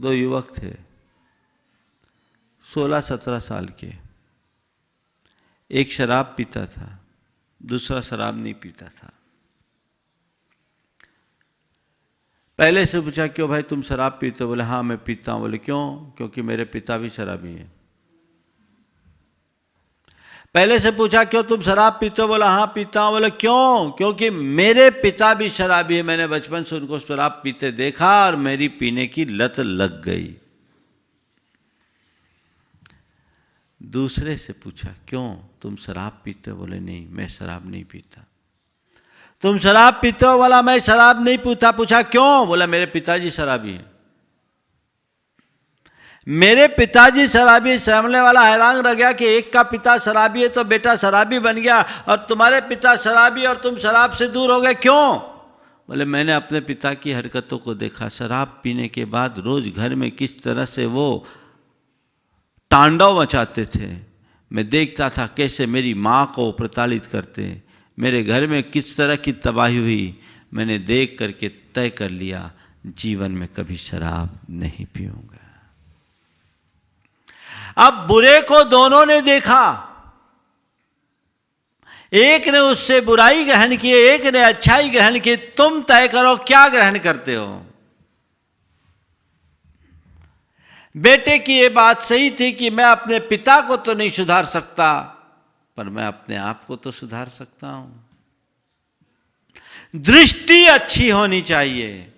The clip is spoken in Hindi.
दो युवक थे। सोलह सत्रह साल के। एक शराब पीता था, दूसरा शराब नहीं पीता था। पहले से पूछा, क्यों भाई तुम शराब पीते बोले हाँ मैं पीता हूँ। बोले, क्यों? क्योंकि मेरे पिता भी शराबी हैं। पहले से पूछा, क्यों तुम शराब पीते हो? बोला हाँ पीता हूँ। बोले, क्यों? क्योंकि मेरे पिता भी शराबी है। मैंने बचपन से उनको शराब पीते देखा और मेरी पीने की लत लग गई। दूसरे से पूछा, क्यों तुम शराब पीते बोले, नहीं, मैं शराब नहीं पीता। तुम शराब पीते हो? बोला, मैं शराब नहीं पूछा पूछा, क्यों? बोला, मेरे पिताजी शराबी हैं। मेरे पिताजी शराबी सामने वाला हैरान रह गया कि एक का पिता शराबी है तो बेटा शराबी बन गया और तुम्हारे पिता शराबी और तुम शराब से दूर हो गए क्यों? बोले, मैंने अपने पिता की हरकतों को देखा। शराब पीने के बाद रोज घर में किस तरह से वो तांडव मचाते थे। मैं देखता था कैसे मेरी माँ को प्रताड़ित करते। मेरे घर में किस तरह की तबाही हुई। मैंने देख करके तय कर लिया, जीवन में कभी शराब नहीं पीऊँगा। अब बुरे को दोनों ने देखा। एक ने उससे बुराई ग्रहण की, एक ने अच्छाई ग्रहण की। तुम तय करो क्या ग्रहण करते हो। बेटे की ये बात सही थी कि मैं अपने पिता को तो नहीं सुधार सकता, पर मैं अपने आप को तो सुधार सकता हूँ। दृष्टि अच्छी होनी चाहिए।